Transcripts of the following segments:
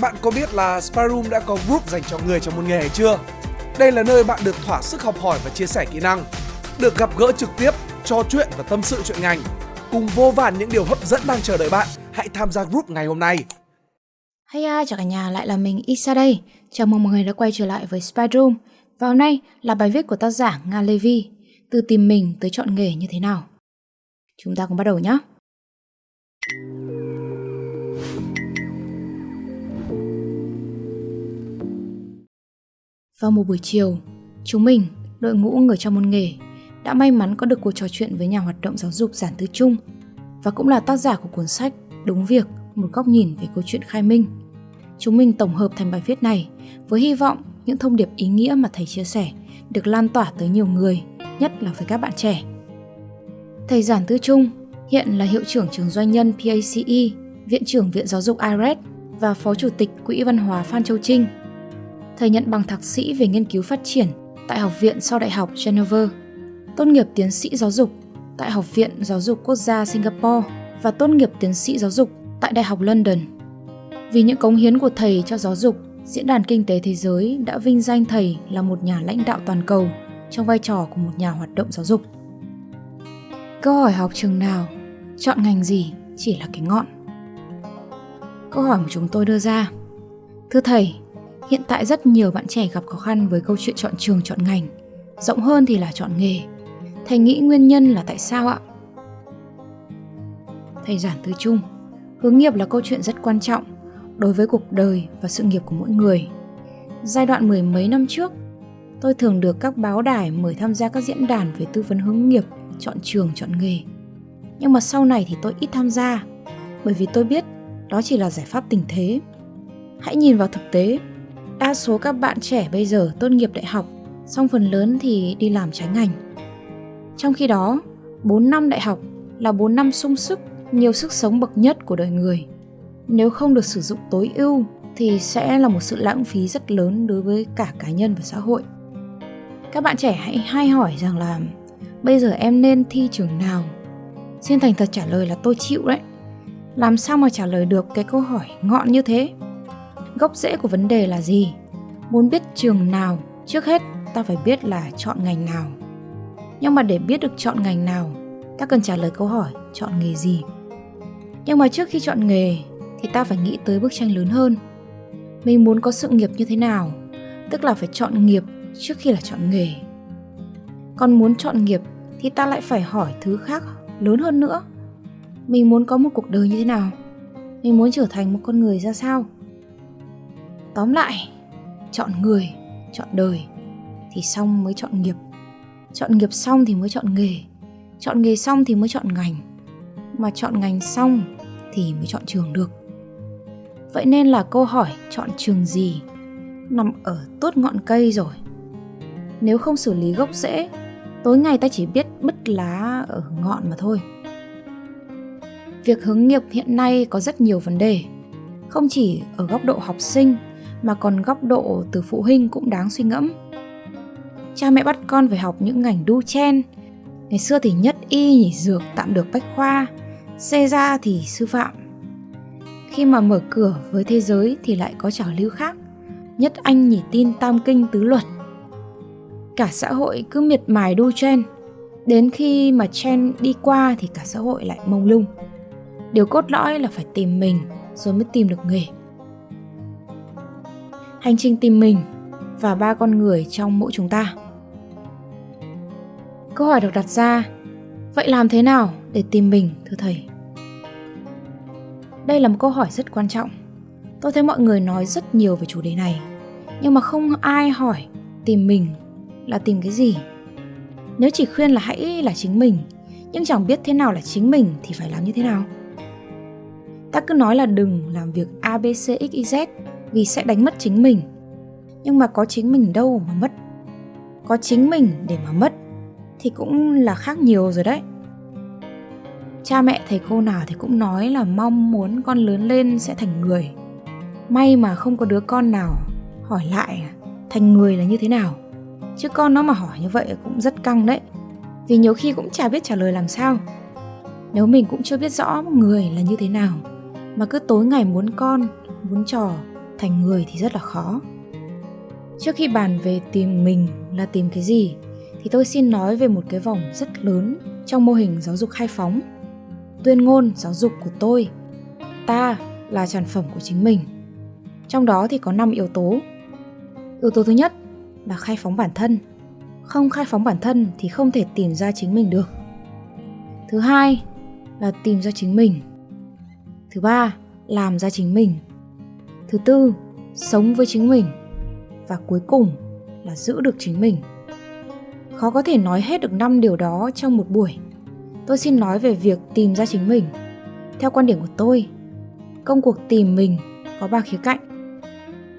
Bạn có biết là Sparum đã có group dành cho người trong một nghề hay chưa? Đây là nơi bạn được thỏa sức học hỏi và chia sẻ kỹ năng, được gặp gỡ trực tiếp, trò chuyện và tâm sự chuyện ngành. Cùng vô vàn những điều hấp dẫn đang chờ đợi bạn, hãy tham gia group ngày hôm nay. Hey à, chào cả nhà, lại là mình Isa đây. Chào mừng mọi người đã quay trở lại với Spyroom. Và hôm nay là bài viết của tác giả Nga Levy, từ tìm mình tới chọn nghề như thế nào. Chúng ta cùng bắt đầu nhé. Vào một buổi chiều, chúng mình, đội ngũ người trong môn nghề, đã may mắn có được cuộc trò chuyện với nhà hoạt động giáo dục Giản Tư Trung và cũng là tác giả của cuốn sách Đúng Việc, một góc nhìn về câu chuyện khai minh. Chúng mình tổng hợp thành bài viết này với hy vọng những thông điệp ý nghĩa mà thầy chia sẻ được lan tỏa tới nhiều người, nhất là với các bạn trẻ. Thầy Giản Tư Trung hiện là hiệu trưởng trường doanh nhân PACE, viện trưởng Viện Giáo dục IRED và phó chủ tịch Quỹ Văn hóa Phan Châu Trinh – thầy nhận bằng thạc sĩ về nghiên cứu phát triển tại Học viện sau Đại học Geneva, tốt nghiệp tiến sĩ giáo dục tại Học viện Giáo dục Quốc gia Singapore và tốt nghiệp tiến sĩ giáo dục tại Đại học London. Vì những cống hiến của thầy cho giáo dục, Diễn đàn Kinh tế Thế giới đã vinh danh thầy là một nhà lãnh đạo toàn cầu trong vai trò của một nhà hoạt động giáo dục. Câu hỏi học trường nào, chọn ngành gì chỉ là cái ngọn. Câu hỏi mà chúng tôi đưa ra. Thưa thầy, Hiện tại rất nhiều bạn trẻ gặp khó khăn với câu chuyện chọn trường chọn ngành. Rộng hơn thì là chọn nghề. Thầy nghĩ nguyên nhân là tại sao ạ? Thầy giản tư chung, hướng nghiệp là câu chuyện rất quan trọng đối với cuộc đời và sự nghiệp của mỗi người. Giai đoạn mười mấy năm trước, tôi thường được các báo đài mời tham gia các diễn đàn về tư vấn hướng nghiệp, chọn trường, chọn nghề. Nhưng mà sau này thì tôi ít tham gia, bởi vì tôi biết đó chỉ là giải pháp tình thế. Hãy nhìn vào thực tế, Đa số các bạn trẻ bây giờ tốt nghiệp đại học, xong phần lớn thì đi làm trái ngành. Trong khi đó, 4 năm đại học là 4 năm sung sức, nhiều sức sống bậc nhất của đời người. Nếu không được sử dụng tối ưu thì sẽ là một sự lãng phí rất lớn đối với cả cá nhân và xã hội. Các bạn trẻ hãy hay hỏi rằng là bây giờ em nên thi trường nào? Xin thành thật trả lời là tôi chịu đấy. Làm sao mà trả lời được cái câu hỏi ngọn như thế? Gốc rễ của vấn đề là gì? Muốn biết trường nào, trước hết ta phải biết là chọn ngành nào. Nhưng mà để biết được chọn ngành nào, ta cần trả lời câu hỏi chọn nghề gì? Nhưng mà trước khi chọn nghề thì ta phải nghĩ tới bức tranh lớn hơn. Mình muốn có sự nghiệp như thế nào, tức là phải chọn nghiệp trước khi là chọn nghề. Còn muốn chọn nghiệp thì ta lại phải hỏi thứ khác lớn hơn nữa. Mình muốn có một cuộc đời như thế nào? Mình muốn trở thành một con người ra sao? Tóm lại, chọn người, chọn đời thì xong mới chọn nghiệp. Chọn nghiệp xong thì mới chọn nghề. Chọn nghề xong thì mới chọn ngành. Mà chọn ngành xong thì mới chọn trường được. Vậy nên là câu hỏi chọn trường gì nằm ở tốt ngọn cây rồi. Nếu không xử lý gốc rễ, tối ngày ta chỉ biết bứt lá ở ngọn mà thôi. Việc hướng nghiệp hiện nay có rất nhiều vấn đề, không chỉ ở góc độ học sinh mà còn góc độ từ phụ huynh cũng đáng suy ngẫm. Cha mẹ bắt con phải học những ngành đu chen. Ngày xưa thì nhất y nhỉ dược tạm được bách khoa, xe ra thì sư phạm. Khi mà mở cửa với thế giới thì lại có trào lưu khác. Nhất anh nhỉ tin tam kinh tứ luật. Cả xã hội cứ miệt mài đu chen. Đến khi mà chen đi qua thì cả xã hội lại mông lung. Điều cốt lõi là phải tìm mình rồi mới tìm được nghề hành trình tìm mình và ba con người trong mỗi chúng ta. Câu hỏi được đặt ra, vậy làm thế nào để tìm mình thưa thầy? Đây là một câu hỏi rất quan trọng. Tôi thấy mọi người nói rất nhiều về chủ đề này, nhưng mà không ai hỏi tìm mình là tìm cái gì. Nếu chỉ khuyên là hãy là chính mình, nhưng chẳng biết thế nào là chính mình thì phải làm như thế nào. Ta cứ nói là đừng làm việc ABCXYZ vì sẽ đánh mất chính mình. Nhưng mà có chính mình đâu mà mất. Có chính mình để mà mất thì cũng là khác nhiều rồi đấy. Cha mẹ, thầy cô nào thì cũng nói là mong muốn con lớn lên sẽ thành người. May mà không có đứa con nào hỏi lại thành người là như thế nào. Chứ con nó mà hỏi như vậy cũng rất căng đấy. Vì nhiều khi cũng chả biết trả lời làm sao. Nếu mình cũng chưa biết rõ người là như thế nào, mà cứ tối ngày muốn con, muốn trò thành người thì rất là khó. Trước khi bàn về tìm mình là tìm cái gì, thì tôi xin nói về một cái vòng rất lớn trong mô hình giáo dục khai phóng. Tuyên ngôn giáo dục của tôi, ta là sản phẩm của chính mình. Trong đó thì có 5 yếu tố. Yếu tố thứ nhất là khai phóng bản thân. Không khai phóng bản thân thì không thể tìm ra chính mình được. Thứ hai là tìm ra chính mình. Thứ ba, làm ra chính mình thứ tư, sống với chính mình. Và cuối cùng là giữ được chính mình. Khó có thể nói hết được năm điều đó trong một buổi. Tôi xin nói về việc tìm ra chính mình. Theo quan điểm của tôi, công cuộc tìm mình có ba khía cạnh.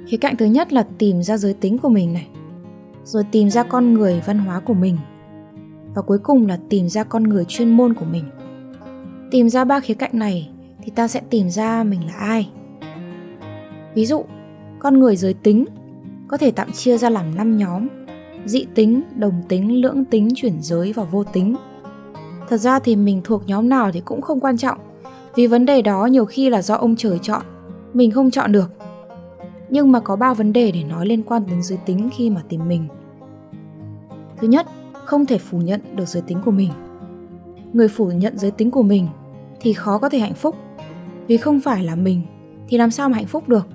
Khía cạnh thứ nhất là tìm ra giới tính của mình này, rồi tìm ra con người văn hóa của mình, và cuối cùng là tìm ra con người chuyên môn của mình. Tìm ra ba khía cạnh này thì ta sẽ tìm ra mình là ai ví dụ, con người giới tính có thể tạm chia ra làm 5 nhóm. Dị tính, đồng tính, lưỡng tính chuyển giới và vô tính. Thật ra thì mình thuộc nhóm nào thì cũng không quan trọng, vì vấn đề đó nhiều khi là do ông trời chọn, mình không chọn được. Nhưng mà có ba vấn đề để nói liên quan đến giới tính khi mà tìm mình. Thứ nhất, không thể phủ nhận được giới tính của mình. Người phủ nhận giới tính của mình thì khó có thể hạnh phúc. Vì không phải là mình thì làm sao mà hạnh phúc được?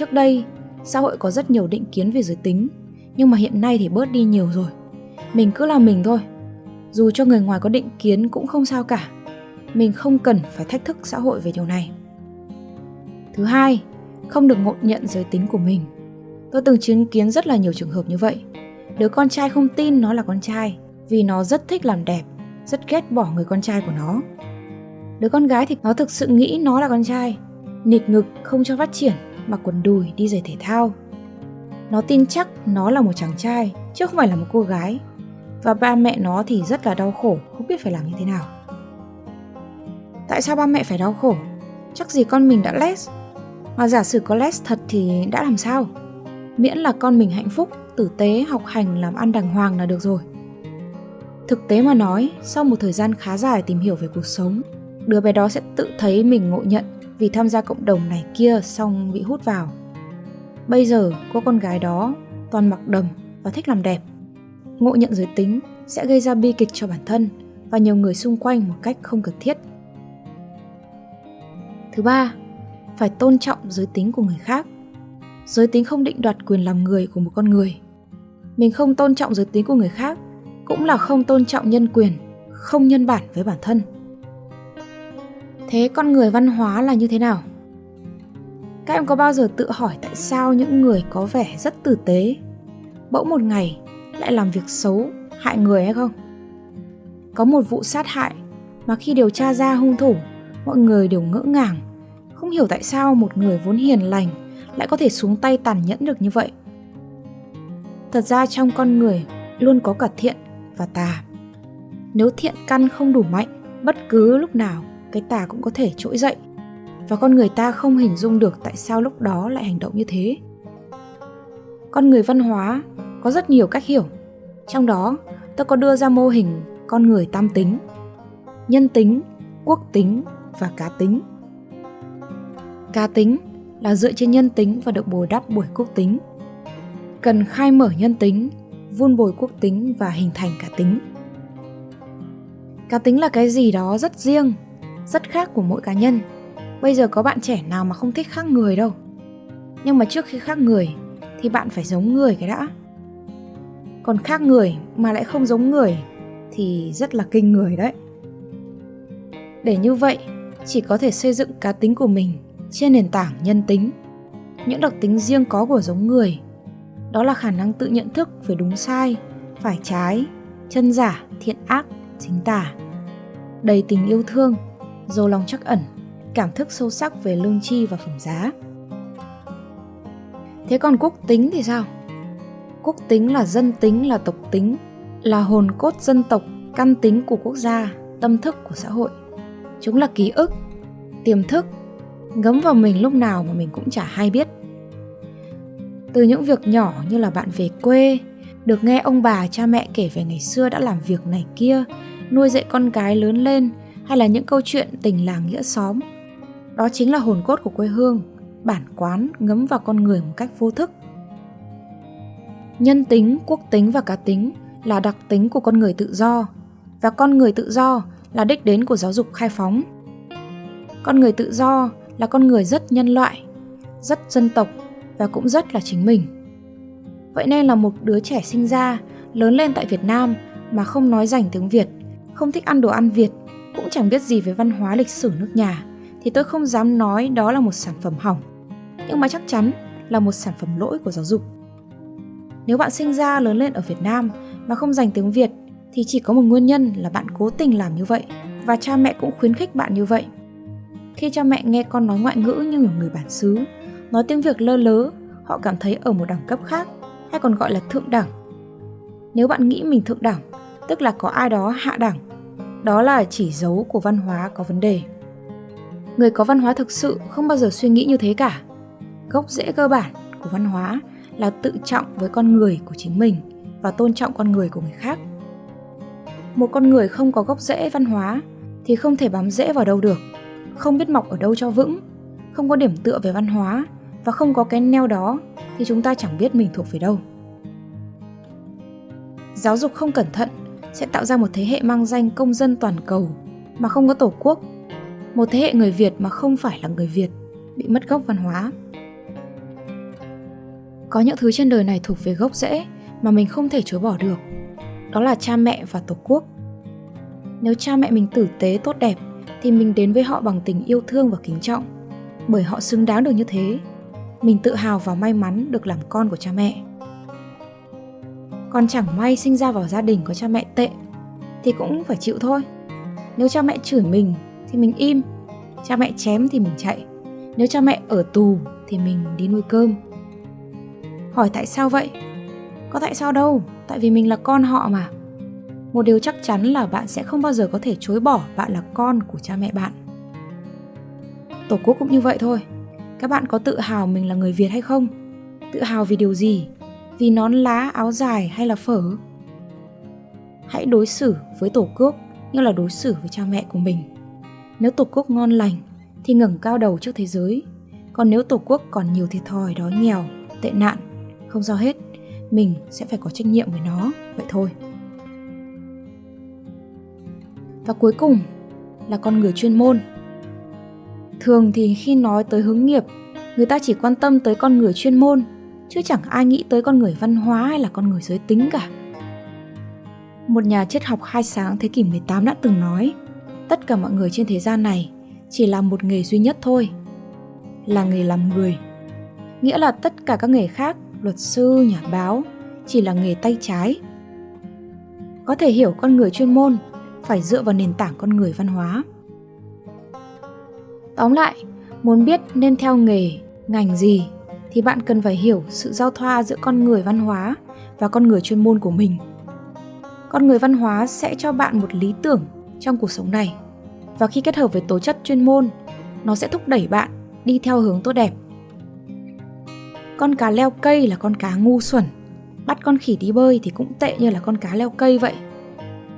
Trước đây, xã hội có rất nhiều định kiến về giới tính, nhưng mà hiện nay thì bớt đi nhiều rồi. Mình cứ là mình thôi. Dù cho người ngoài có định kiến cũng không sao cả. Mình không cần phải thách thức xã hội về điều này. Thứ hai, không được ngộ nhận giới tính của mình. Tôi từng chứng kiến rất là nhiều trường hợp như vậy. Đứa con trai không tin nó là con trai vì nó rất thích làm đẹp, rất ghét bỏ người con trai của nó. Đứa con gái thì nó thực sự nghĩ nó là con trai, nịt ngực, không cho phát triển mặc quần đùi đi giày thể thao. Nó tin chắc nó là một chàng trai, chứ không phải là một cô gái. Và ba mẹ nó thì rất là đau khổ, không biết phải làm như thế nào. Tại sao ba mẹ phải đau khổ? Chắc gì con mình đã les mà giả sử có les thật thì đã làm sao? Miễn là con mình hạnh phúc, tử tế, học hành, làm ăn đàng hoàng là được rồi. Thực tế mà nói, sau một thời gian khá dài tìm hiểu về cuộc sống, đứa bé đó sẽ tự thấy mình ngộ nhận vì tham gia cộng đồng này kia xong bị hút vào. Bây giờ cô con gái đó, toàn mặc đầm và thích làm đẹp. Ngộ nhận giới tính sẽ gây ra bi kịch cho bản thân và nhiều người xung quanh một cách không cần thiết. Thứ ba, phải tôn trọng giới tính của người khác. Giới tính không định đoạt quyền làm người của một con người. Mình không tôn trọng giới tính của người khác cũng là không tôn trọng nhân quyền, không nhân bản với bản thân thế con người văn hóa là như thế nào? Các em có bao giờ tự hỏi tại sao những người có vẻ rất tử tế, bỗng một ngày lại làm việc xấu, hại người hay không? Có một vụ sát hại mà khi điều tra ra hung thủ, mọi người đều ngỡ ngàng, không hiểu tại sao một người vốn hiền lành lại có thể xuống tay tàn nhẫn được như vậy. Thật ra trong con người luôn có cả thiện và tà. Nếu thiện căn không đủ mạnh, bất cứ lúc nào cái tà cũng có thể trỗi dậy. Và con người ta không hình dung được tại sao lúc đó lại hành động như thế. Con người văn hóa có rất nhiều cách hiểu. Trong đó tôi có đưa ra mô hình con người tam tính, nhân tính, quốc tính và cá tính. Cá tính là dựa trên nhân tính và được bồi đắp bởi quốc tính. Cần khai mở nhân tính, vun bồi quốc tính và hình thành cá tính. Cá tính là cái gì đó rất riêng rất khác của mỗi cá nhân. Bây giờ có bạn trẻ nào mà không thích khác người đâu. Nhưng mà trước khi khác người, thì bạn phải giống người cái đã. Còn khác người mà lại không giống người, thì rất là kinh người đấy. Để như vậy, chỉ có thể xây dựng cá tính của mình trên nền tảng nhân tính. Những đặc tính riêng có của giống người, đó là khả năng tự nhận thức về đúng sai, phải trái, chân giả, thiện ác, chính tả. Đầy tình yêu thương giàu lòng chắc ẩn, cảm thức sâu sắc về lương tri và phẩm giá. Thế còn quốc tính thì sao? Quốc tính là dân tính, là tộc tính, là hồn cốt dân tộc, căn tính của quốc gia, tâm thức của xã hội. Chúng là ký ức, tiềm thức, ngấm vào mình lúc nào mà mình cũng chả hay biết. Từ những việc nhỏ như là bạn về quê, được nghe ông bà, cha mẹ kể về ngày xưa đã làm việc này kia, nuôi dạy con cái lớn lên hay là những câu chuyện tình làng nghĩa xóm đó chính là hồn cốt của quê hương bản quán ngấm vào con người một cách vô thức. Nhân tính, quốc tính và cá tính là đặc tính của con người tự do và con người tự do là đích đến của giáo dục khai phóng. Con người tự do là con người rất nhân loại, rất dân tộc và cũng rất là chính mình. Vậy nên là một đứa trẻ sinh ra, lớn lên tại Việt Nam mà không nói rành tiếng Việt, không thích ăn đồ ăn Việt, cũng chẳng biết gì về văn hóa lịch sử nước nhà, thì tôi không dám nói đó là một sản phẩm hỏng. Nhưng mà chắc chắn là một sản phẩm lỗi của giáo dục. Nếu bạn sinh ra lớn lên ở Việt Nam mà không dành tiếng Việt thì chỉ có một nguyên nhân là bạn cố tình làm như vậy và cha mẹ cũng khuyến khích bạn như vậy. Khi cha mẹ nghe con nói ngoại ngữ như ở người bản xứ, nói tiếng Việt lơ lớ, họ cảm thấy ở một đẳng cấp khác, hay còn gọi là thượng đẳng. Nếu bạn nghĩ mình thượng đẳng, tức là có ai đó hạ đẳng, đó là chỉ dấu của văn hóa có vấn đề. Người có văn hóa thực sự không bao giờ suy nghĩ như thế cả. Gốc rễ cơ bản của văn hóa là tự trọng với con người của chính mình và tôn trọng con người của người khác. Một con người không có gốc rễ văn hóa thì không thể bám rễ vào đâu được, không biết mọc ở đâu cho vững, không có điểm tựa về văn hóa và không có cái neo đó thì chúng ta chẳng biết mình thuộc về đâu. Giáo dục không cẩn thận sẽ tạo ra một thế hệ mang danh công dân toàn cầu mà không có tổ quốc, một thế hệ người Việt mà không phải là người Việt, bị mất gốc văn hóa. Có những thứ trên đời này thuộc về gốc rễ mà mình không thể chối bỏ được. Đó là cha mẹ và tổ quốc. Nếu cha mẹ mình tử tế tốt đẹp thì mình đến với họ bằng tình yêu thương và kính trọng, bởi họ xứng đáng được như thế. Mình tự hào và may mắn được làm con của cha mẹ. Còn chẳng may sinh ra vào gia đình có cha mẹ tệ thì cũng phải chịu thôi. Nếu cha mẹ chửi mình thì mình im, cha mẹ chém thì mình chạy. Nếu cha mẹ ở tù thì mình đi nuôi cơm. Hỏi tại sao vậy? Có tại sao đâu, tại vì mình là con họ mà. Một điều chắc chắn là bạn sẽ không bao giờ có thể chối bỏ bạn là con của cha mẹ bạn. Tổ quốc cũng như vậy thôi. Các bạn có tự hào mình là người Việt hay không? Tự hào vì điều gì? Vì nón lá, áo dài hay là phở? Hãy đối xử với Tổ quốc như là đối xử với cha mẹ của mình. Nếu Tổ quốc ngon lành thì ngẩng cao đầu trước thế giới. Còn nếu Tổ quốc còn nhiều thiệt thòi, đói nghèo, tệ nạn, không sao hết, mình sẽ phải có trách nhiệm với nó, vậy thôi. Và cuối cùng là con người chuyên môn. Thường thì khi nói tới hướng nghiệp, người ta chỉ quan tâm tới con người chuyên môn, chứ chẳng ai nghĩ tới con người văn hóa hay là con người giới tính cả. Một nhà triết học khai sáng thế kỷ 18 đã từng nói, tất cả mọi người trên thế gian này chỉ làm một nghề duy nhất thôi, là nghề làm người. Nghĩa là tất cả các nghề khác, luật sư, nhà báo, chỉ là nghề tay trái. Có thể hiểu con người chuyên môn phải dựa vào nền tảng con người văn hóa. Tóm lại, muốn biết nên theo nghề, ngành gì thì bạn cần phải hiểu sự giao thoa giữa con người văn hóa và con người chuyên môn của mình. Con người văn hóa sẽ cho bạn một lý tưởng trong cuộc sống này và khi kết hợp với tố chất chuyên môn, nó sẽ thúc đẩy bạn đi theo hướng tốt đẹp. Con cá leo cây là con cá ngu xuẩn, bắt con khỉ đi bơi thì cũng tệ như là con cá leo cây vậy.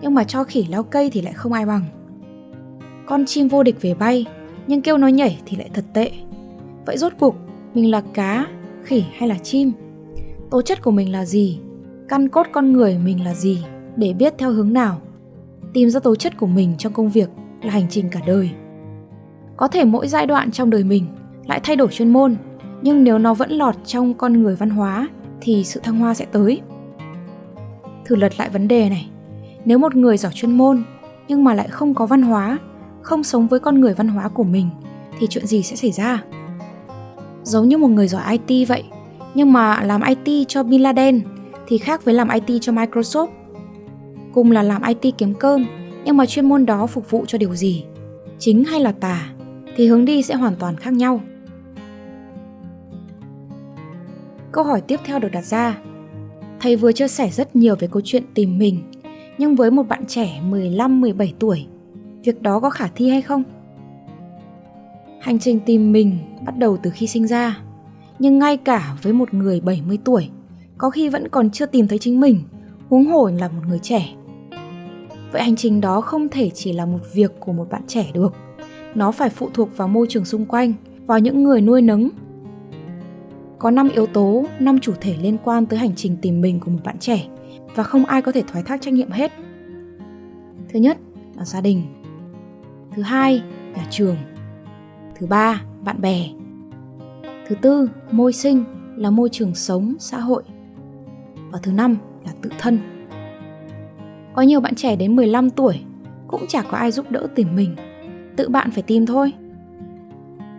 Nhưng mà cho khỉ leo cây thì lại không ai bằng. Con chim vô địch về bay, nhưng kêu nó nhảy thì lại thật tệ. Vậy rốt cuộc, mình là cá, khỉ hay là chim? Tố chất của mình là gì? Căn cốt con người mình là gì? Để biết theo hướng nào? Tìm ra tố chất của mình trong công việc là hành trình cả đời. Có thể mỗi giai đoạn trong đời mình lại thay đổi chuyên môn, nhưng nếu nó vẫn lọt trong con người văn hóa thì sự thăng hoa sẽ tới. Thử lật lại vấn đề này. Nếu một người giỏi chuyên môn nhưng mà lại không có văn hóa, không sống với con người văn hóa của mình thì chuyện gì sẽ xảy ra? Giống như một người giỏi IT vậy, nhưng mà làm IT cho Bin Laden thì khác với làm IT cho Microsoft. Cùng là làm IT kiếm cơm, nhưng mà chuyên môn đó phục vụ cho điều gì? Chính hay là tà? Thì hướng đi sẽ hoàn toàn khác nhau. Câu hỏi tiếp theo được đặt ra. Thầy vừa chia sẻ rất nhiều về câu chuyện tìm mình, nhưng với một bạn trẻ 15-17 tuổi, việc đó có khả thi hay không? Hành trình tìm mình bắt đầu từ khi sinh ra, nhưng ngay cả với một người 70 tuổi, có khi vẫn còn chưa tìm thấy chính mình, huống hồ là một người trẻ. Vậy hành trình đó không thể chỉ là một việc của một bạn trẻ được. Nó phải phụ thuộc vào môi trường xung quanh, vào những người nuôi nấng Có 5 yếu tố, 5 chủ thể liên quan tới hành trình tìm mình của một bạn trẻ và không ai có thể thoái thác trách nhiệm hết. Thứ nhất là gia đình. Thứ hai, nhà trường. Thứ ba, bạn bè. Thứ tư, môi sinh là môi trường sống, xã hội. Và thứ năm là tự thân. Có nhiều bạn trẻ đến 15 tuổi cũng chả có ai giúp đỡ tìm mình. Tự bạn phải tìm thôi.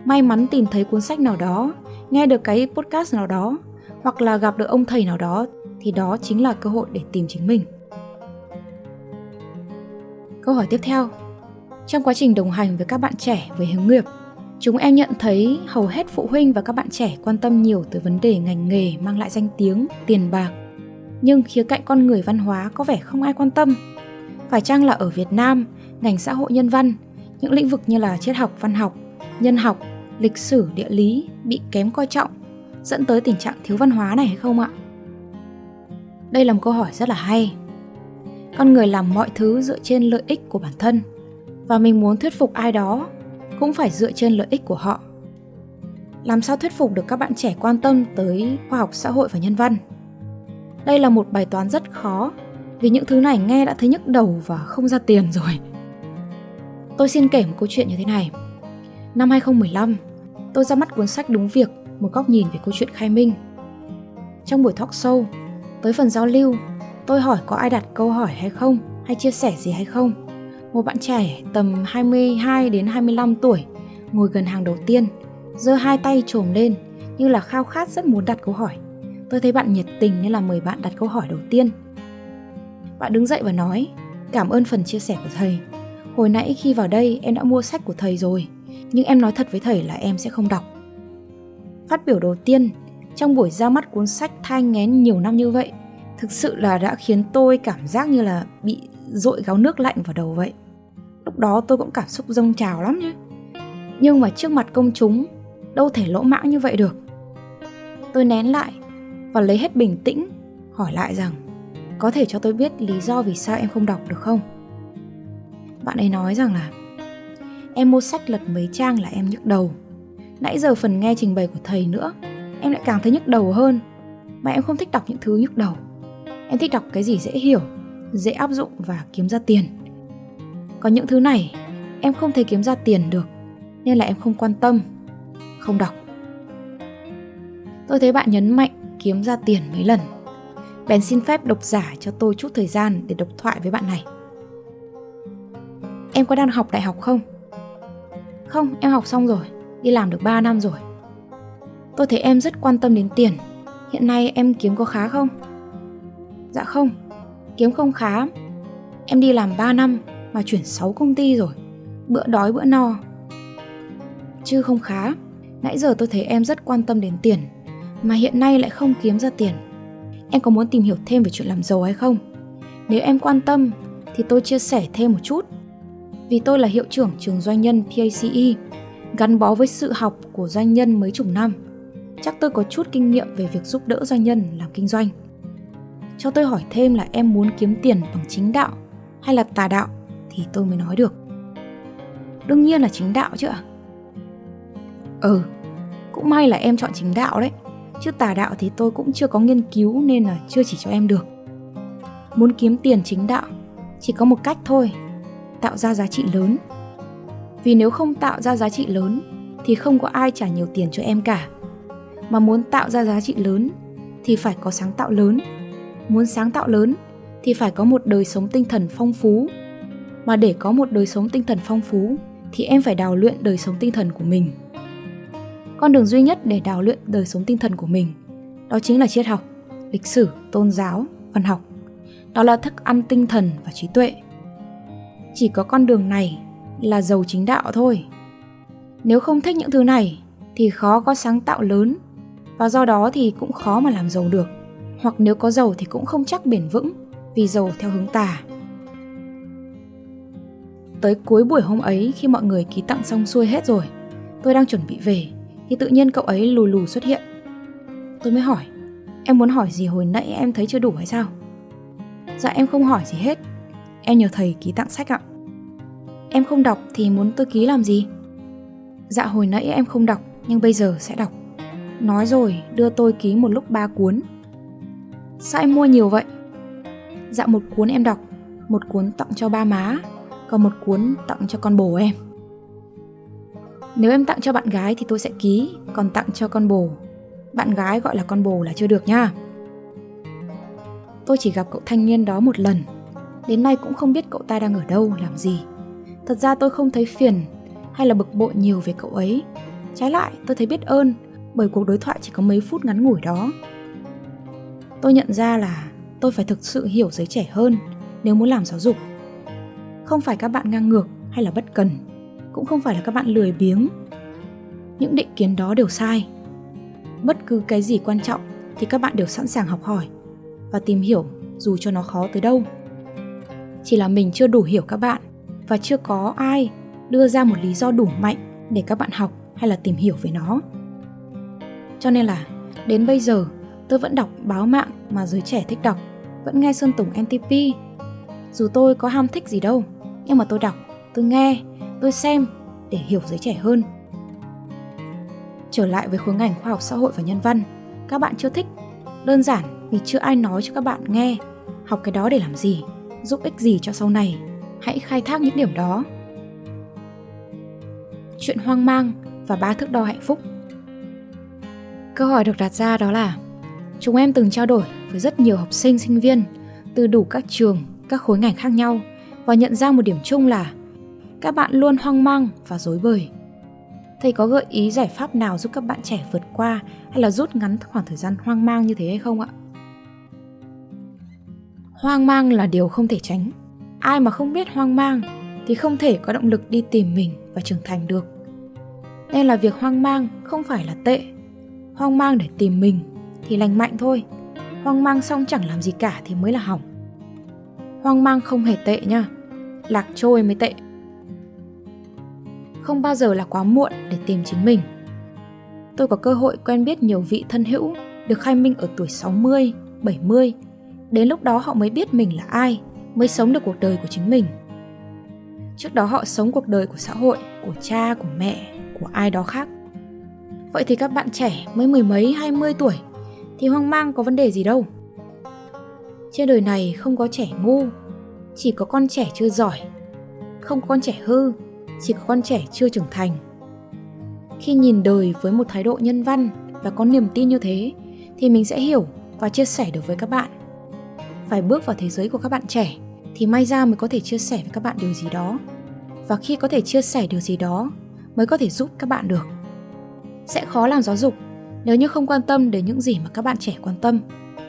May mắn tìm thấy cuốn sách nào đó, nghe được cái podcast nào đó, hoặc là gặp được ông thầy nào đó thì đó chính là cơ hội để tìm chính mình. Câu hỏi tiếp theo. Trong quá trình đồng hành với các bạn trẻ về hướng nghiệp, chúng em nhận thấy hầu hết phụ huynh và các bạn trẻ quan tâm nhiều tới vấn đề ngành nghề mang lại danh tiếng, tiền bạc. Nhưng khía cạnh con người văn hóa có vẻ không ai quan tâm. Phải chăng là ở Việt Nam, ngành xã hội nhân văn, những lĩnh vực như là triết học, văn học, nhân học, lịch sử, địa lý bị kém coi trọng, dẫn tới tình trạng thiếu văn hóa này hay không ạ? Đây là một câu hỏi rất là hay. Con người làm mọi thứ dựa trên lợi ích của bản thân và mình muốn thuyết phục ai đó cũng phải dựa trên lợi ích của họ. Làm sao thuyết phục được các bạn trẻ quan tâm tới khoa học xã hội và nhân văn? Đây là một bài toán rất khó vì những thứ này nghe đã thấy nhức đầu và không ra tiền rồi. Tôi xin kể một câu chuyện như thế này. Năm 2015, tôi ra mắt cuốn sách Đúng Việc, một góc nhìn về câu chuyện khai minh. Trong buổi talk show, tới phần giao lưu, tôi hỏi có ai đặt câu hỏi hay không, hay chia sẻ gì hay không. Một bạn trẻ tầm 22 đến 25 tuổi, ngồi gần hàng đầu tiên, giơ hai tay trồm lên như là khao khát rất muốn đặt câu hỏi. Tôi thấy bạn nhiệt tình nên là mời bạn đặt câu hỏi đầu tiên. Bạn đứng dậy và nói, cảm ơn phần chia sẻ của thầy. Hồi nãy khi vào đây em đã mua sách của thầy rồi, nhưng em nói thật với thầy là em sẽ không đọc. Phát biểu đầu tiên trong buổi ra mắt cuốn sách thai ngén nhiều năm như vậy thực sự là đã khiến tôi cảm giác như là bị dội gáo nước lạnh vào đầu vậy. Lúc đó tôi cũng cảm xúc dâng trào lắm chứ Nhưng mà trước mặt công chúng, đâu thể lỗ mãng như vậy được. Tôi nén lại và lấy hết bình tĩnh, hỏi lại rằng có thể cho tôi biết lý do vì sao em không đọc được không? Bạn ấy nói rằng là Em mua sách lật mấy trang là em nhức đầu. Nãy giờ phần nghe trình bày của thầy nữa Em lại càng thấy nhức đầu hơn. Mà em không thích đọc những thứ nhức đầu. Em thích đọc cái gì dễ hiểu Dễ áp dụng và kiếm ra tiền. Còn những thứ này Em không thể kiếm ra tiền được Nên là em không quan tâm Không đọc Tôi thấy bạn nhấn mạnh kiếm ra tiền mấy lần Bèn xin phép độc giả cho tôi chút thời gian để độc thoại với bạn này Em có đang học đại học không? Không, em học xong rồi, đi làm được 3 năm rồi. Tôi thấy em rất quan tâm đến tiền. Hiện nay em kiếm có khá không? Dạ không, kiếm không khá. Em đi làm 3 năm mà chuyển 6 công ty rồi. Bữa đói bữa no. Chứ không khá. Nãy giờ tôi thấy em rất quan tâm đến tiền, mà hiện nay lại không kiếm ra tiền. Em có muốn tìm hiểu thêm về chuyện làm giàu hay không? Nếu em quan tâm thì tôi chia sẻ thêm một chút vì tôi là hiệu trưởng trường doanh nhân PACE, gắn bó với sự học của doanh nhân mấy chục năm. Chắc tôi có chút kinh nghiệm về việc giúp đỡ doanh nhân làm kinh doanh. Cho tôi hỏi thêm là em muốn kiếm tiền bằng chính đạo hay là tà đạo thì tôi mới nói được. Đương nhiên là chính đạo chứ ạ. Ừ, cũng may là em chọn chính đạo đấy. Chứ tà đạo thì tôi cũng chưa có nghiên cứu nên là chưa chỉ cho em được. Muốn kiếm tiền chính đạo chỉ có một cách thôi tạo ra giá trị lớn vì nếu không tạo ra giá trị lớn thì không có ai trả nhiều tiền cho em cả mà muốn tạo ra giá trị lớn thì phải có sáng tạo lớn muốn sáng tạo lớn thì phải có một đời sống tinh thần phong phú mà để có một đời sống tinh thần phong phú, thì em phải đào luyện đời sống tinh thần của mình. Con đường duy nhất để đào luyện đời sống tinh thần của mình, đó chính là triết học, lịch sử, tôn giáo, văn học. Đó là thức ăn tinh thần và trí tuệ. Chỉ có con đường này là giàu chính đạo thôi. Nếu không thích những thứ này, thì khó có sáng tạo lớn. Và do đó thì cũng khó mà làm giàu được. Hoặc nếu có giàu thì cũng không chắc bền vững vì giàu theo hướng tà tới cuối buổi hôm ấy khi mọi người ký tặng xong xuôi hết rồi. Tôi đang chuẩn bị về, thì tự nhiên cậu ấy lù lù xuất hiện. Tôi mới hỏi, em muốn hỏi gì hồi nãy em thấy chưa đủ hay sao? Dạ em không hỏi gì hết. Em nhờ thầy ký tặng sách ạ. Em không đọc thì muốn tôi ký làm gì? Dạ hồi nãy em không đọc, Nhưng bây giờ sẽ đọc. Nói rồi, đưa tôi ký một lúc ba cuốn. Sao em mua nhiều vậy? Dạ một cuốn em đọc, Một cuốn tặng cho ba má và một cuốn tặng cho con bồ em. Nếu em tặng cho bạn gái thì tôi sẽ ký, Còn tặng cho con bồ. Bạn gái gọi là con bồ là chưa được nha. Tôi chỉ gặp cậu thanh niên đó một lần. Đến nay cũng không biết cậu ta đang ở đâu, làm gì. Thật ra tôi không thấy phiền hay là bực bội nhiều về cậu ấy. Trái lại, tôi thấy biết ơn bởi cuộc đối thoại chỉ có mấy phút ngắn ngủi đó. Tôi nhận ra là tôi phải thực sự hiểu giới trẻ hơn nếu muốn làm giáo dục. Không phải các bạn ngang ngược hay là bất cần, cũng không phải là các bạn lười biếng. Những định kiến đó đều sai. Bất cứ cái gì quan trọng thì các bạn đều sẵn sàng học hỏi và tìm hiểu dù cho nó khó tới đâu. Chỉ là mình chưa đủ hiểu các bạn và chưa có ai đưa ra một lý do đủ mạnh để các bạn học hay là tìm hiểu về nó. Cho nên là đến bây giờ tôi vẫn đọc báo mạng mà giới trẻ thích đọc, vẫn nghe Sơn Tùng NTP. Dù tôi có ham thích gì đâu, nhưng mà tôi đọc, tôi nghe, tôi xem để hiểu giới trẻ hơn. Trở lại với khối ngành khoa học xã hội và nhân văn, các bạn chưa thích, đơn giản vì chưa ai nói cho các bạn nghe học cái đó để làm gì, giúp ích gì cho sau này. Hãy khai thác những điểm đó. Chuyện hoang mang và ba thước đo hạnh phúc Câu hỏi được đặt ra đó là Chúng em từng trao đổi với rất nhiều học sinh sinh viên từ đủ các trường, các khối ngành khác nhau và nhận ra một điểm chung là các bạn luôn hoang mang và dối bời. Thầy có gợi ý giải pháp nào giúp các bạn trẻ vượt qua hay là rút ngắn khoảng thời gian hoang mang như thế hay không ạ? Hoang mang là điều không thể tránh. Ai mà không biết hoang mang thì không thể có động lực đi tìm mình và trưởng thành được. Nên là việc hoang mang không phải là tệ hoang mang để tìm mình thì lành mạnh thôi hoang mang xong chẳng làm gì cả thì mới là hỏng hoang mang không hề tệ nha lạc trôi mới tệ không bao giờ là quá muộn để tìm chính mình tôi có cơ hội quen biết nhiều vị thân hữu được khai minh ở tuổi 60, 70. Đến lúc đó họ mới biết mình là ai, mới sống được cuộc đời của chính mình. Trước đó họ sống cuộc đời của xã hội, của cha, của mẹ, của ai đó khác. Vậy thì các bạn trẻ mới mười mấy hai mươi tuổi thì hoang mang có vấn đề gì đâu. Trên đời này không có trẻ ngu, chỉ có con trẻ chưa giỏi. Không có con trẻ hư, chỉ có con trẻ chưa trưởng thành. Khi nhìn đời với một thái độ nhân văn và có niềm tin như thế thì mình sẽ hiểu và chia sẻ được với các bạn. Phải bước vào thế giới của các bạn trẻ thì may ra mới có thể chia sẻ với các bạn điều gì đó. Và khi có thể chia sẻ điều gì đó mới có thể giúp các bạn được sẽ khó làm giáo dục nếu như không quan tâm đến những gì mà các bạn trẻ quan tâm,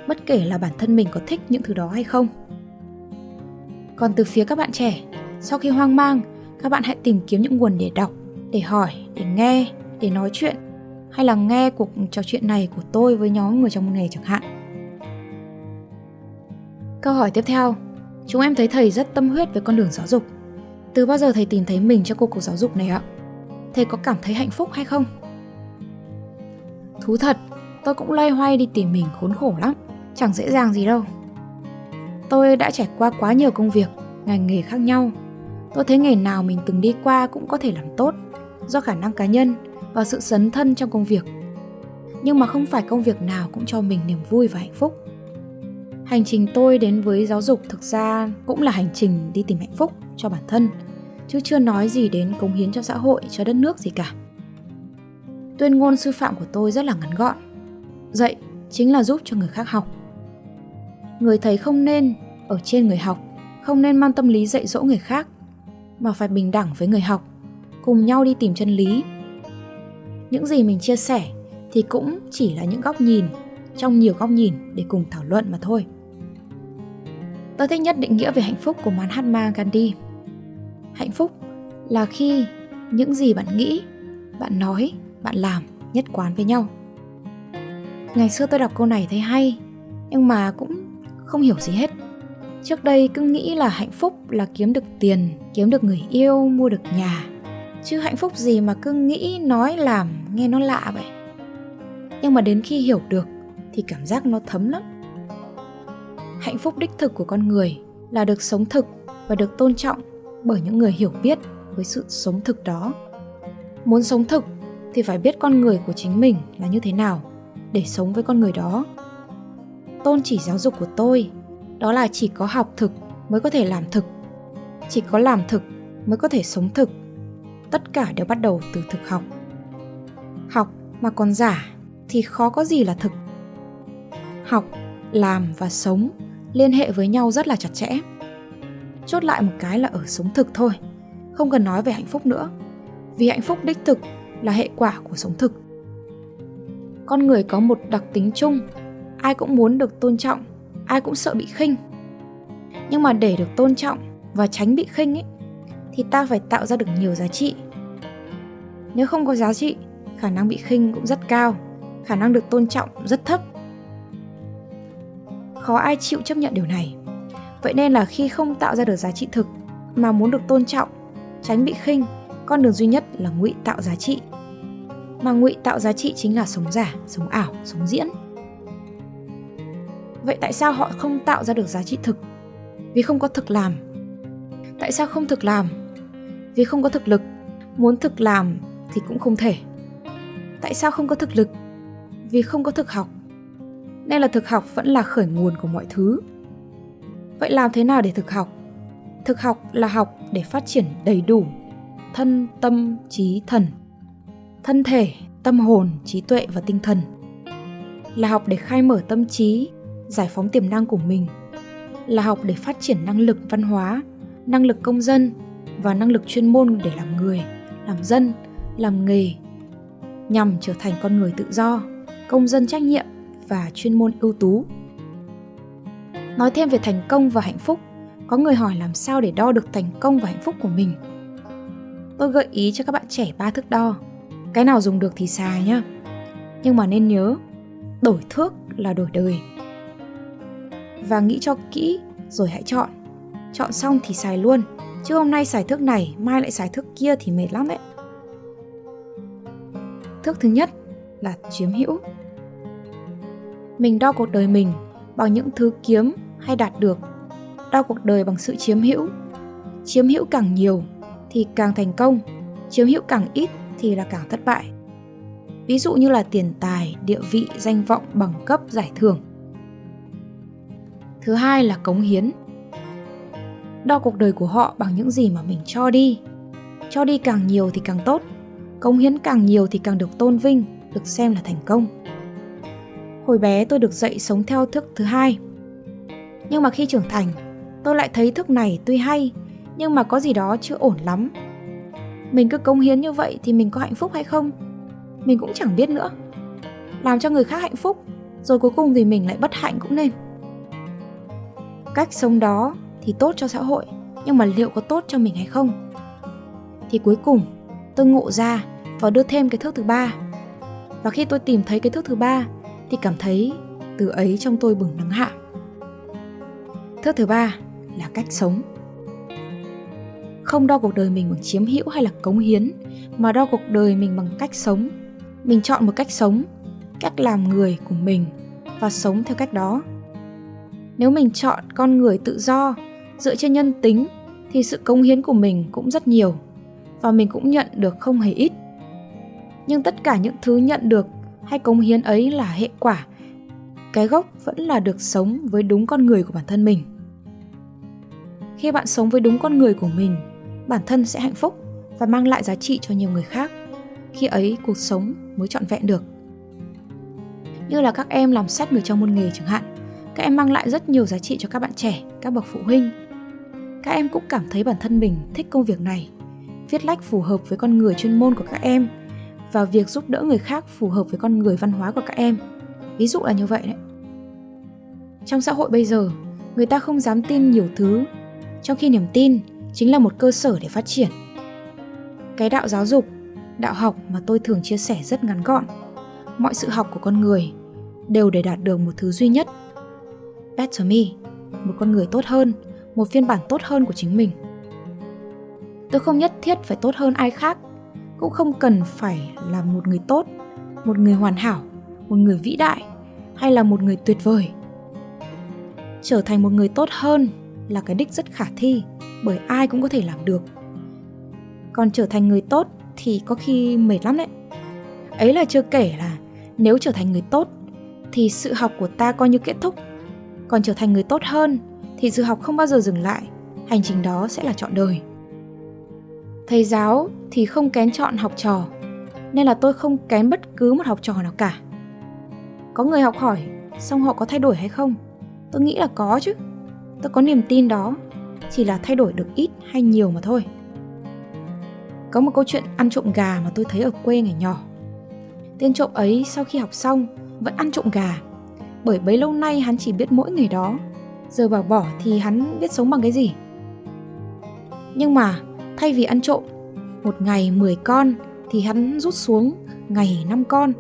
bất kể là bản thân mình có thích những thứ đó hay không. Còn từ phía các bạn trẻ, sau khi hoang mang, các bạn hãy tìm kiếm những nguồn để đọc, để hỏi, để nghe, để nói chuyện hay là nghe cuộc trò chuyện này của tôi với nhóm người trong nghề chẳng hạn. Câu hỏi tiếp theo, chúng em thấy thầy rất tâm huyết với con đường giáo dục. Từ bao giờ thầy tìm thấy mình trong cuộc cuộc giáo dục này ạ? Thầy có cảm thấy hạnh phúc hay không? Thú thật, tôi cũng loay hoay đi tìm mình khốn khổ lắm, chẳng dễ dàng gì đâu. Tôi đã trải qua quá nhiều công việc, ngành nghề khác nhau. Tôi thấy nghề nào mình từng đi qua cũng có thể làm tốt, do khả năng cá nhân và sự sấn thân trong công việc. Nhưng mà không phải công việc nào cũng cho mình niềm vui và hạnh phúc. Hành trình tôi đến với giáo dục thực ra cũng là hành trình đi tìm hạnh phúc cho bản thân, chứ chưa nói gì đến cống hiến cho xã hội, cho đất nước gì cả. Tuyên ngôn sư phạm của tôi rất là ngắn gọn. Dạy chính là giúp cho người khác học. Người thầy không nên ở trên người học, không nên mang tâm lý dạy dỗ người khác, mà phải bình đẳng với người học, cùng nhau đi tìm chân lý. Những gì mình chia sẻ thì cũng chỉ là những góc nhìn trong nhiều góc nhìn để cùng thảo luận mà thôi. Tôi thích nhất định nghĩa về hạnh phúc của Mahatma Gandhi. Hạnh phúc là khi những gì bạn nghĩ, bạn nói bạn làm nhất quán với nhau ngày xưa tôi đọc câu này thấy hay nhưng mà cũng không hiểu gì hết. Trước đây cứ nghĩ là hạnh phúc là kiếm được tiền, kiếm được người yêu, mua được nhà. Chứ hạnh phúc gì mà cứ nghĩ nói làm, nghe nó lạ vậy? Nhưng mà đến khi hiểu được thì cảm giác nó thấm lắm. Hạnh phúc đích thực của con người là được sống thực và được tôn trọng bởi những người hiểu biết với sự sống thực đó. Muốn sống thực thì phải biết con người của chính mình là như thế nào để sống với con người đó tôn chỉ giáo dục của tôi. Đó là chỉ có học thực mới có thể làm thực. Chỉ có làm thực mới có thể sống thực. Tất cả đều bắt đầu từ thực học. Học mà còn giả thì khó có gì là thực. Học, làm và sống liên hệ với nhau rất là chặt chẽ. Chốt lại một cái là ở sống thực thôi, không cần nói về hạnh phúc nữa. Vì hạnh phúc đích thực là hệ quả của sống thực. Con người có một đặc tính chung ai cũng muốn được tôn trọng, ai cũng sợ bị khinh. Nhưng mà để được tôn trọng và tránh bị khinh ấy thì ta phải tạo ra được nhiều giá trị. Nếu không có giá trị, khả năng bị khinh cũng rất cao, khả năng được tôn trọng rất thấp. Khó ai chịu chấp nhận điều này. Vậy nên là khi không tạo ra được giá trị thực mà muốn được tôn trọng, tránh bị khinh, con đường duy nhất là ngụy tạo giá trị. Mà ngụy tạo giá trị chính là sống giả, sống ảo, sống diễn vậy tại sao họ không tạo ra được giá trị thực? Vì không có thực làm. Tại sao không thực làm? Vì không có thực lực. Muốn thực làm thì cũng không thể. Tại sao không có thực lực? Vì không có thực học. Nên là thực học vẫn là khởi nguồn của mọi thứ. Vậy làm thế nào để thực học? Thực học là học để phát triển đầy đủ thân, tâm, trí, thần. Thân thể, tâm hồn, trí tuệ và tinh thần. Là học để khai mở tâm trí giải phóng tiềm năng của mình. Là học để phát triển năng lực văn hóa, năng lực công dân và năng lực chuyên môn để làm người, làm dân, làm nghề, nhằm trở thành con người tự do, công dân trách nhiệm và chuyên môn ưu tú. Nói thêm về thành công và hạnh phúc, có người hỏi làm sao để đo được thành công và hạnh phúc của mình. Tôi gợi ý cho các bạn trẻ ba thước đo. Cái nào dùng được thì xài nhá. Nhưng mà nên nhớ, đổi thước là đổi đời và nghĩ cho kỹ rồi hãy chọn. Chọn xong thì xài luôn. Chứ hôm nay xài thước này, mai lại xài thước kia thì mệt lắm đấy thước thứ nhất là chiếm hữu. Mình đo cuộc đời mình bằng những thứ kiếm hay đạt được. Đo cuộc đời bằng sự chiếm hữu. Chiếm hữu càng nhiều thì càng thành công. Chiếm hữu càng ít thì là càng thất bại. Ví dụ như là tiền tài, địa vị, danh vọng bằng cấp, giải thưởng thứ hai là cống hiến. Đo cuộc đời của họ bằng những gì mà mình cho đi. Cho đi càng nhiều thì càng tốt. Cống hiến càng nhiều thì càng được tôn vinh, được xem là thành công. Hồi bé tôi được dạy sống theo thức thứ hai. Nhưng mà khi trưởng thành, tôi lại thấy thức này tuy hay, nhưng mà có gì đó chưa ổn lắm. Mình cứ cống hiến như vậy thì mình có hạnh phúc hay không? Mình cũng chẳng biết nữa. Làm cho người khác hạnh phúc, rồi cuối cùng thì mình lại bất hạnh cũng nên cách sống đó thì tốt cho xã hội, nhưng mà liệu có tốt cho mình hay không? Thì cuối cùng, tôi ngộ ra và đưa thêm cái thước thứ ba. Và khi tôi tìm thấy cái thước thứ ba, thì cảm thấy từ ấy trong tôi bừng nắng hạ. Thước thứ ba là cách sống. Không đo cuộc đời mình bằng chiếm hữu hay là cống hiến, mà đo cuộc đời mình bằng cách sống. Mình chọn một cách sống, cách làm người của mình và sống theo cách đó nếu mình chọn con người tự do, dựa trên nhân tính, thì sự cống hiến của mình cũng rất nhiều và mình cũng nhận được không hề ít. Nhưng tất cả những thứ nhận được hay cống hiến ấy là hệ quả. Cái gốc vẫn là được sống với đúng con người của bản thân mình. Khi bạn sống với đúng con người của mình, bản thân sẽ hạnh phúc và mang lại giá trị cho nhiều người khác. Khi ấy, cuộc sống mới trọn vẹn được. Như là các em làm sách người trong môn nghề chẳng hạn các em mang lại rất nhiều giá trị cho các bạn trẻ, các bậc phụ huynh. Các em cũng cảm thấy bản thân mình thích công việc này, viết lách phù hợp với con người chuyên môn của các em và việc giúp đỡ người khác phù hợp với con người văn hóa của các em. Ví dụ là như vậy đấy. Trong xã hội bây giờ, người ta không dám tin nhiều thứ, trong khi niềm tin chính là một cơ sở để phát triển. Cái đạo giáo dục, đạo học mà tôi thường chia sẻ rất ngắn gọn. Mọi sự học của con người đều để đạt được một thứ duy nhất better me. Một con người tốt hơn, một phiên bản tốt hơn của chính mình. Tôi không nhất thiết phải tốt hơn ai khác, cũng không cần phải là một người tốt, một người hoàn hảo, một người vĩ đại, hay là một người tuyệt vời. Trở thành một người tốt hơn là cái đích rất khả thi, bởi ai cũng có thể làm được. Còn trở thành người tốt thì có khi mệt lắm đấy. Ấy là chưa kể là nếu trở thành người tốt thì sự học của ta coi như kết thúc. Còn trở thành người tốt hơn thì sự học không bao giờ dừng lại, hành trình đó sẽ là chọn đời. Thầy giáo thì không kén chọn học trò, nên là tôi không kén bất cứ một học trò nào cả. Có người học hỏi, xong họ có thay đổi hay không? Tôi nghĩ là có chứ. Tôi có niềm tin đó, chỉ là thay đổi được ít hay nhiều mà thôi. Có một câu chuyện ăn trộm gà mà tôi thấy ở quê ngày nhỏ. Tên trộm ấy sau khi học xong vẫn ăn trộm gà, bởi bấy lâu nay hắn chỉ biết mỗi ngày đó. Giờ bảo bỏ thì hắn biết sống bằng cái gì? Nhưng mà thay vì ăn trộm, một ngày 10 con thì hắn rút xuống ngày 5 con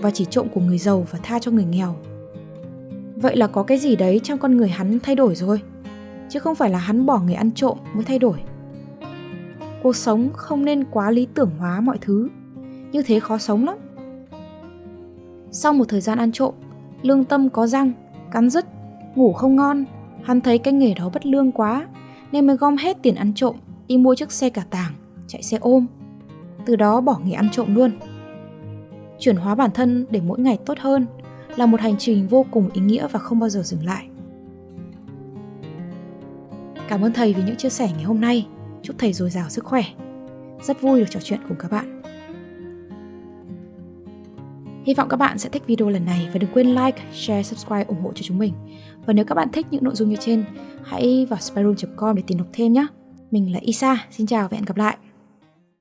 và chỉ trộm của người giàu và tha cho người nghèo. Vậy là có cái gì đấy trong con người hắn thay đổi rồi, chứ không phải là hắn bỏ nghề ăn trộm mới thay đổi. Cuộc sống không nên quá lý tưởng hóa mọi thứ, như thế khó sống lắm. Sau một thời gian ăn trộm, lương tâm có răng, cắn rứt, ngủ không ngon, hắn thấy cái nghề đó bất lương quá, nên mới gom hết tiền ăn trộm, đi mua chiếc xe cả tàng, chạy xe ôm. Từ đó bỏ nghề ăn trộm luôn. Chuyển hóa bản thân để mỗi ngày tốt hơn là một hành trình vô cùng ý nghĩa và không bao giờ dừng lại. Cảm ơn thầy vì những chia sẻ ngày hôm nay. Chúc thầy dồi dào sức khỏe. Rất vui được trò chuyện cùng các bạn. Hy vọng các bạn sẽ thích video lần này và đừng quên like, share, subscribe ủng hộ cho chúng mình. Và nếu các bạn thích những nội dung như trên, hãy vào spyroom.com để tìm đọc thêm nhé. Mình là Isa, xin chào và hẹn gặp lại.